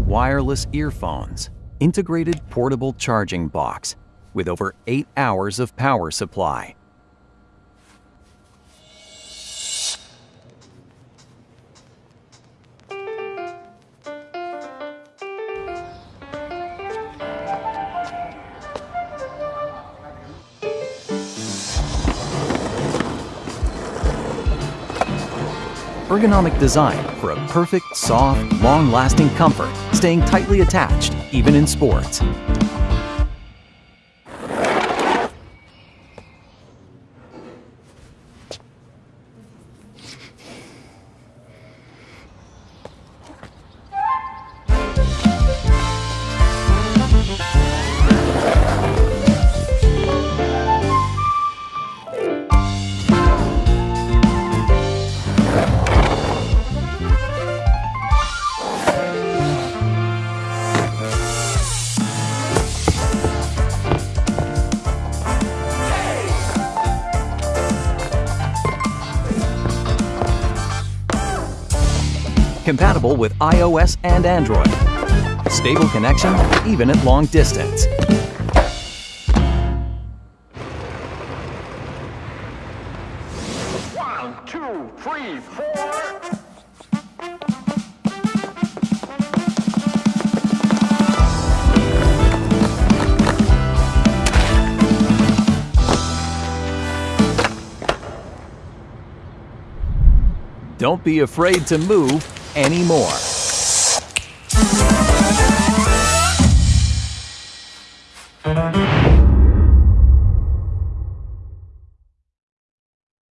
wireless earphones, integrated portable charging box with over 8 hours of power supply. Ergonomic design for a perfect, soft, long-lasting comfort, staying tightly attached even in sports. Compatible with iOS and Android. Stable connection even at long distance. One, two, three, four. Don't be afraid to move anymore.